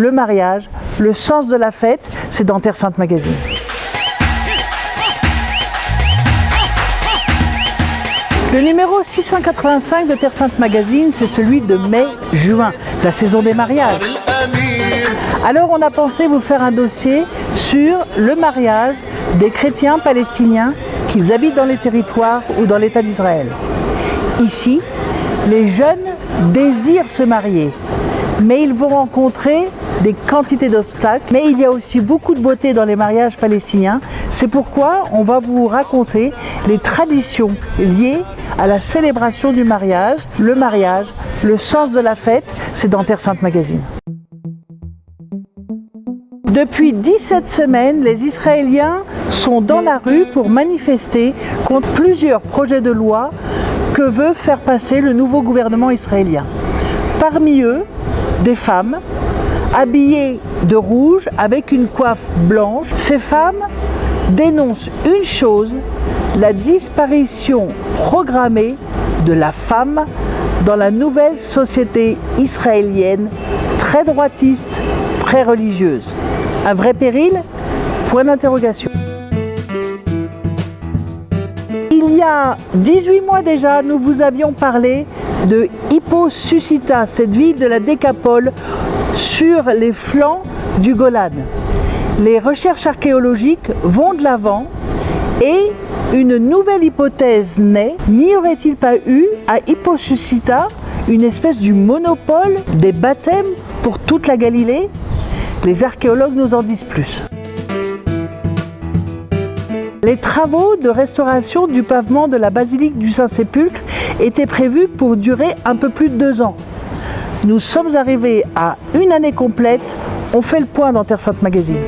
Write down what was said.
le mariage, le sens de la fête, c'est dans Terre Sainte Magazine. Le numéro 685 de Terre Sainte Magazine, c'est celui de mai-juin, la saison des mariages. Alors on a pensé vous faire un dossier sur le mariage des chrétiens palestiniens qu'ils habitent dans les territoires ou dans l'État d'Israël. Ici, les jeunes désirent se marier, mais ils vont rencontrer des quantités d'obstacles, mais il y a aussi beaucoup de beauté dans les mariages palestiniens. C'est pourquoi on va vous raconter les traditions liées à la célébration du mariage, le mariage, le sens de la fête, c'est dans Terre Sainte Magazine. Depuis 17 semaines, les Israéliens sont dans la rue pour manifester contre plusieurs projets de loi que veut faire passer le nouveau gouvernement israélien. Parmi eux, des femmes habillées de rouge avec une coiffe blanche. Ces femmes dénoncent une chose, la disparition programmée de la femme dans la nouvelle société israélienne très droitiste, très religieuse. Un vrai péril? Point d'interrogation. Il y a 18 mois déjà, nous vous avions parlé de Hipposucita, cette ville de la Décapole sur les flancs du Golan. Les recherches archéologiques vont de l'avant et une nouvelle hypothèse naît. N'y aurait-il pas eu à Hipposucita une espèce du monopole des baptêmes pour toute la Galilée? Les archéologues nous en disent plus. Les travaux de restauration du pavement de la basilique du Saint-Sépulcre étaient prévus pour durer un peu plus de deux ans. Nous sommes arrivés à une année complète. On fait le point dans Terre Sainte Magazine.